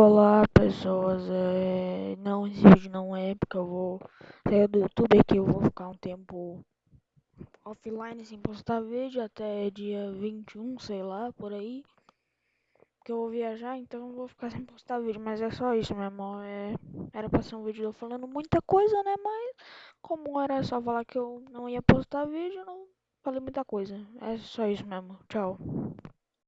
Olá pessoas, é... não, esse vídeo não é porque eu vou sair do YouTube aqui, eu vou ficar um tempo offline sem postar vídeo até dia 21, sei lá, por aí. que eu vou viajar, então eu vou ficar sem postar vídeo, mas é só isso mesmo, é... era pra ser um vídeo falando muita coisa, né, mas como era só falar que eu não ia postar vídeo, não falei muita coisa, é só isso mesmo, tchau.